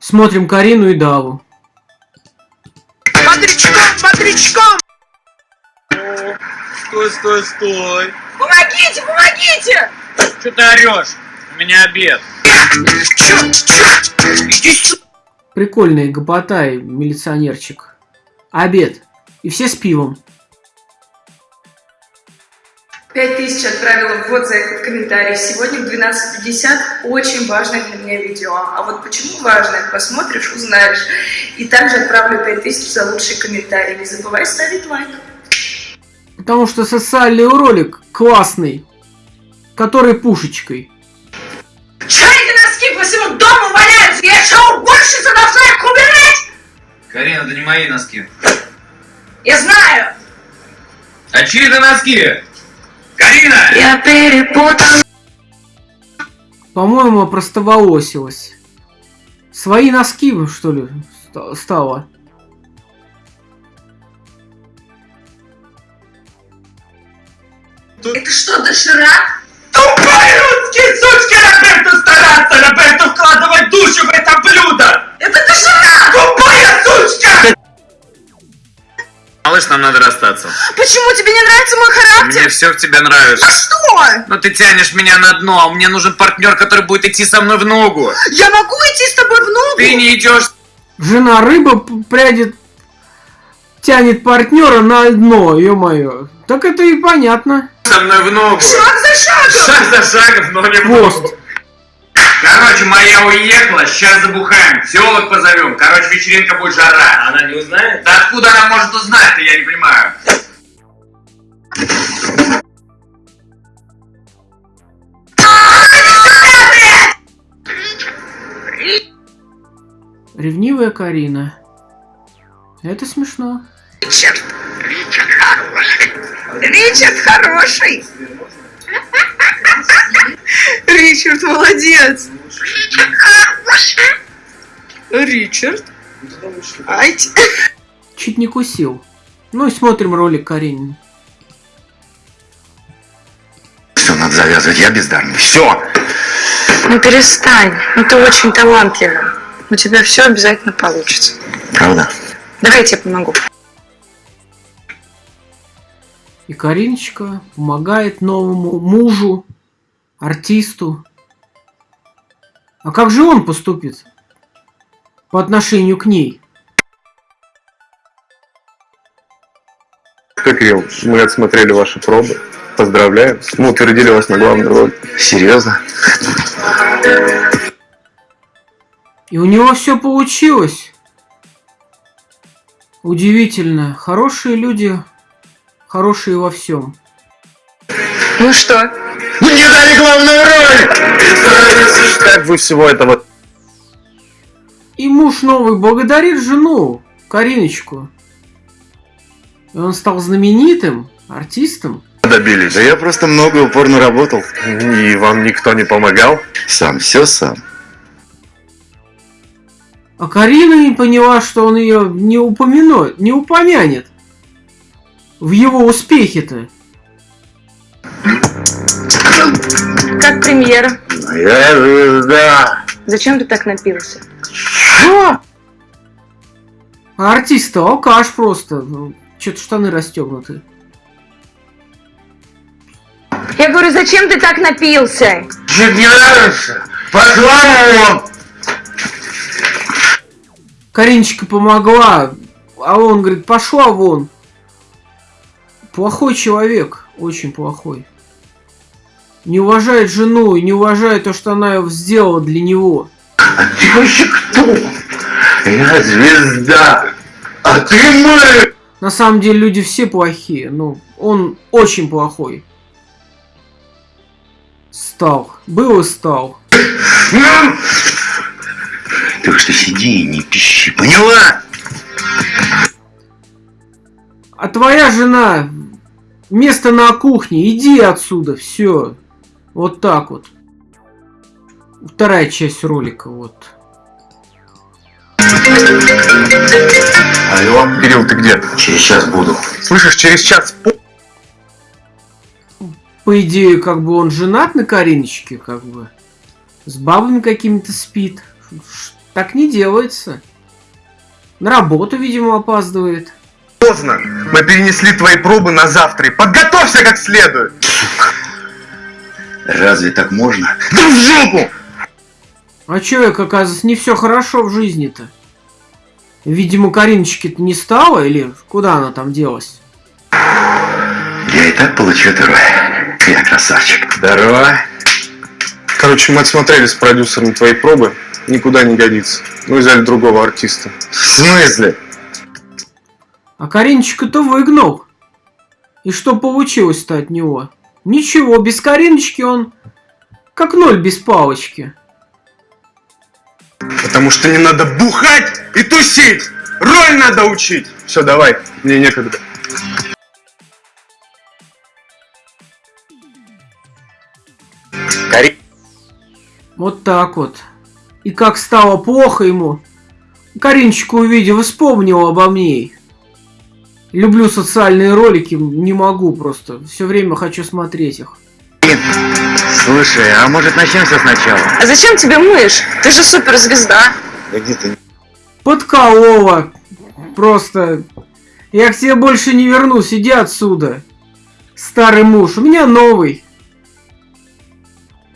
Смотрим Карину и Даву. Бодрячком, бодрячком! Стой, стой, стой. Помогите, помогите! Что ты орешь? У меня обед. Прикольный гопотай, милиционерчик. Обед. И все с пивом. Пять тысяч отправила в вот за этот комментарий. Сегодня в 12.50 очень важное для меня видео. А вот почему важное, посмотришь, узнаешь. И также отправлю пять тысяч за лучший комментарий. Не забывай ставить лайк. Потому что социальный ролик классный. Который пушечкой. Чё эти носки по всему дому валяются? Я что, уборщица должна их убирать? Карина, это не мои носки. Я знаю. А чьи это носки? Карина! Я перепутал. По-моему, простоволосилась. Свои носки, что ли, ста- стало? Это что, доширак? Тупые русские сучки Роберту стараться! Надо расстаться. Почему тебе не нравится мой характер? Мне все в тебе нравится. А что? Но ты тянешь меня на дно, а мне нужен партнер, который будет идти со мной в ногу. Я могу идти с тобой в ногу? Ты не идешь. Жена рыба прядет, тянет партнера на дно, ё-моё. Так это и понятно. со мной в ногу. Шаг за шагом! Шаг за шагом, но не в ногу. Короче, моя уехала, сейчас забухаем. Телок позовем. Короче, вечеринка будет жара. Она не узнает? Да откуда она может узнать я не понимаю. Ревнивая Карина. Это смешно. Ричард! Ричард хороший! Ричард хороший! Ричард молодец! Ричард? Ай, Чуть не кусил. Ну и смотрим ролик Каринин. Все, надо завязывать, я бездарный. Все! Ну перестань, ну ты очень талантливый. У тебя все обязательно получится. Правда? Давай я тебе помогу. И Кариночка помогает новому мужу, артисту. А как же он поступит по отношению к ней? Что, Кирилл, мы отсмотрели ваши пробы. Поздравляем. Мы утвердили вас на главную роль. Серьезно? И у него все получилось. Удивительно. Хорошие люди, хорошие во всем. Ну что, Мне дали главную роль! Как вы всего этого И муж новый благодарит жену, Кариночку. И он стал знаменитым артистом. добились? Да я просто много и упорно работал. И вам никто не помогал? Сам, все сам. А Карина не поняла, что он ее не упомянет, не упомянет. В его успехе-то. Как премьера? Я звезда. Зачем ты так напился? Что? А артист алкаш просто. Ну, Что-то штаны расстегнуты. Я говорю, зачем ты так напился? Чуть не нравится? Пошла вон! Кариночка помогла, а он говорит, пошла вон. Плохой человек, очень плохой. Не уважает жену и не уважает то, что она сделала для него. Ты вообще кто? Я звезда. А ты мой! На самом деле люди все плохие, но он очень плохой. Стал. Был и стал. Так что сиди и не пищи, поняла? А твоя жена место на кухне, иди отсюда, все. Вот так вот. Вторая часть ролика, вот. Алло, Кирилл, ты где? Через час буду. Слышишь, через час По идее, как бы он женат на Кариночке, как бы. С бабами какими-то спит. Так не делается. На работу, видимо, опаздывает. Поздно. Мы перенесли твои пробы на завтра. И подготовься как следует. Разве так можно? Да в жопу! А человек, оказывается, не все хорошо в жизни-то. Видимо, Кариночки-то не стало, или куда она там делась? Я и так получу второй. Я красавчик. Здорово. Короче, мы отсмотрели с продюсером твои пробы. Никуда не годится. Мы взяли другого артиста. В смысле? А Кариночка-то выгнал. И что получилось-то от него? Ничего, без Кариночки он как ноль без палочки. Потому что не надо бухать и тусить. Роль надо учить. Все, давай. Мне некогда. Кари... Вот так вот. И как стало плохо ему, Кариночку увидел вспомнил обо мне. Люблю социальные ролики, не могу просто. Все время хочу смотреть их. Слушай, а может начнем все сначала? А зачем тебе мышь? Ты же суперзвезда. Да где ты? Подколола. Просто. Я к тебе больше не вернусь, иди отсюда. Старый муж, у меня новый.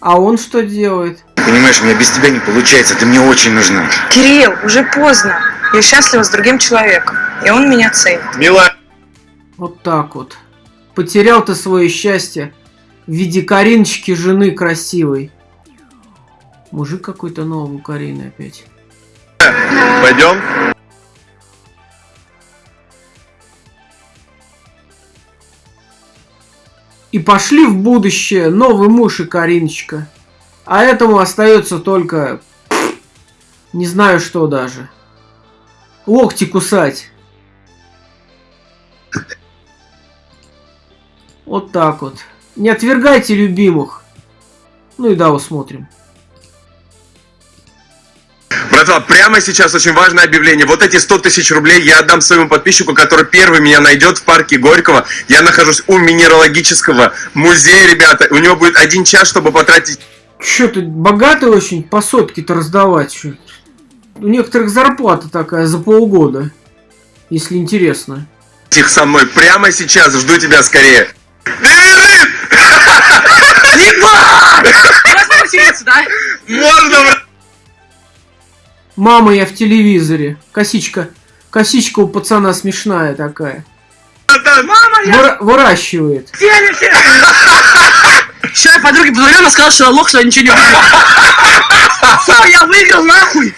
А он что делает? Понимаешь, у меня без тебя не получается, ты мне очень нужна. Кирилл, уже поздно. Я счастлива с другим человеком. И он меня ценит. Мила, Вот так вот. Потерял ты свое счастье в виде Кариночки, жены красивой. Мужик какой-то новый у Карины опять. пойдем? И пошли в будущее новый муж и Кариночка. А этому остается только... Не знаю что даже. Локти кусать. Вот так вот. Не отвергайте любимых. Ну и да, усмотрим. Братва, прямо сейчас очень важное объявление. Вот эти 100 тысяч рублей я отдам своему подписчику, который первый меня найдет в парке Горького. Я нахожусь у минералогического музея, ребята. У него будет один час, чтобы потратить Чё ты богатый очень по сотке-то раздавать? чё? У некоторых зарплата такая за полгода. Если интересно. их со мной прямо сейчас. Жду тебя скорее. Можно, брат? Мама, я в телевизоре. Косичка. Косичка у пацана смешная такая. Выра- выращивает. Сейчас я подруге позвонил, она сказала, что я лох, что я ничего не выиграл. Сука, я выиграл нахуй!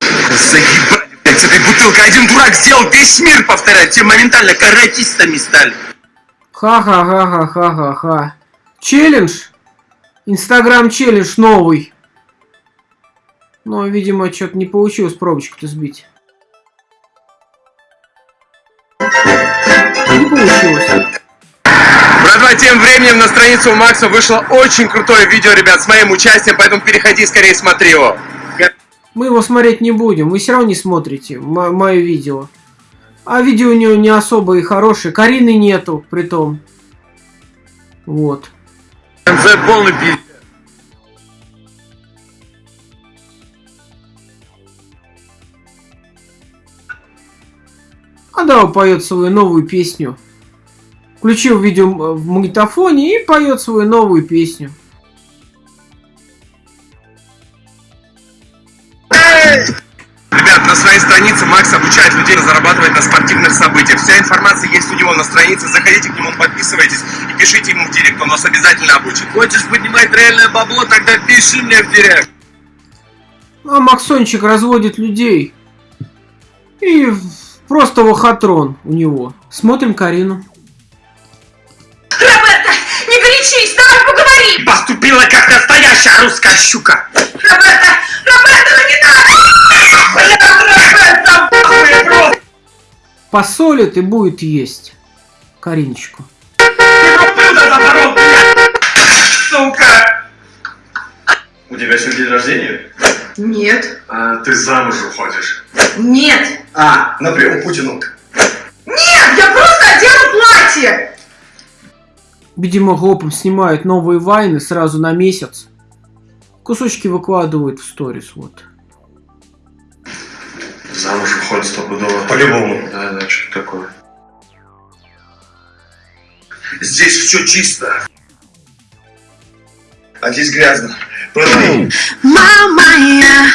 Заебали, блядь, с этой бутылкой. Один дурак сделал весь мир повторять. Все моментально каратистами стали. Ха-ха-ха-ха-ха-ха-ха. Челлендж? Инстаграм челлендж новый. Но, видимо, что-то не получилось пробочку-то сбить. Не получилось. Братва, тем временем на страницу у Макса вышло очень крутое видео, ребят, с моим участием, поэтому переходи скорее смотри его. Мы его смотреть не будем. Вы все равно не смотрите мо- мое видео. А видео у него не особо и хорошее. Карины нету, при том. Вот. Конце полный пиздец. А да, поет свою новую песню. Включил видео м- в магнитофоне и поет свою новую песню. Ребят, на своей странице Макс обучает людей зарабатывать на спортивных событиях. Вся информация есть у него на странице. Заходите к нему, подписывайтесь и пишите ему в директ. Он вас обязательно обучит. Хочешь поднимать реальное бабло, тогда пиши мне в директ. А Максончик разводит людей. И просто лохотрон у него. Смотрим Карину. Роберта, горячись, давай поговорим! Поступила как настоящая русская щука. Роберта, Роберта, ну не надо! Роберта, нахуй, просто Посолит и будет есть. Кариночку. Сука. У тебя сегодня день рождения? Нет, А ты замуж уходишь. нет, А, на прием к Путину. нет, я просто одела платье! Видимо, гопом снимают новые вайны сразу на месяц. Кусочки выкладывают в сторис, вот. Замуж уходит стопудово. По-любому. Да, да, что такое. Здесь все чисто. А здесь грязно. Продай. Мама я.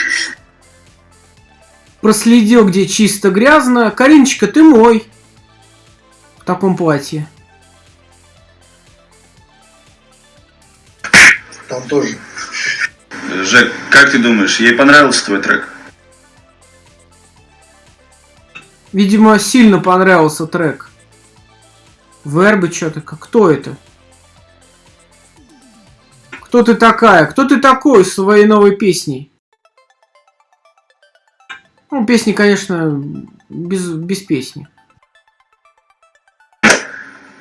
Проследил, где чисто грязно. Кариночка, ты мой. В таком платье. Там тоже. Жек, как ты думаешь, ей понравился твой трек? Видимо, сильно понравился трек. Вербы что-то. Кто это? Кто ты такая? Кто ты такой с своей новой песней? Ну, песни, конечно, без, без песни.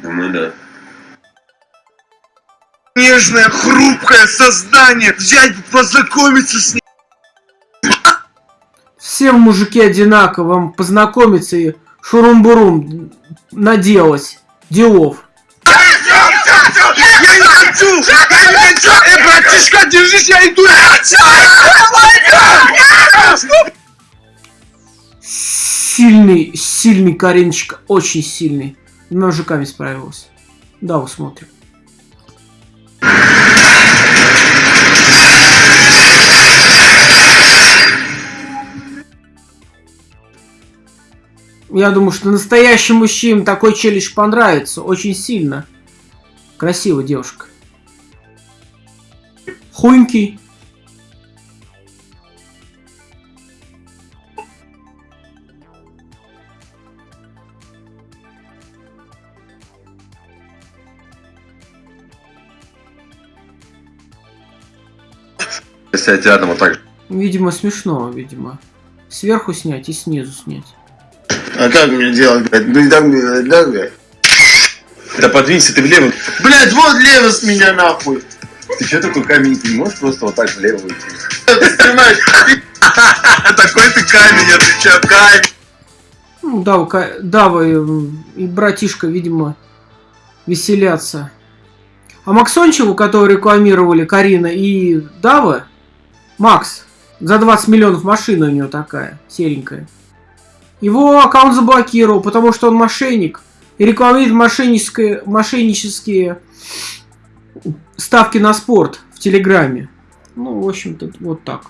Думаю, да. Нежное, хрупкое создание. Взять, познакомиться с ней. Все мужики одинаково, вам познакомиться и шурум-бурум наделать. Делов. Я не хочу! Я не хочу! Эй, братишка, держись, я иду! Сильный, сильный Кариночка, очень сильный. С мужиками справилась. Да, вот Я думаю, что настоящим мужчинам такой челлендж понравится очень сильно. Красивая девушка. Хунький. Сядь рядом вот так. Видимо, смешно, видимо. Сверху снять и снизу снять. А как мне делать, блядь? Ну и там, да, блядь? Да подвинься ты влево. Блядь, вот лево с меня нахуй. Ты что такой камень? Ты не можешь просто вот так влево уйти? Ты. Такой ты камень, отвечаю, камень. Ну, Дава, Ка- Дава и, и братишка, видимо, веселятся. А Максончеву, который рекламировали Карина и Дава, Макс, за 20 миллионов машина у него такая, серенькая. Его аккаунт заблокировал, потому что он мошенник и рекламирует мошеннические, мошеннические ставки на спорт в Телеграме. Ну, в общем-то, вот так.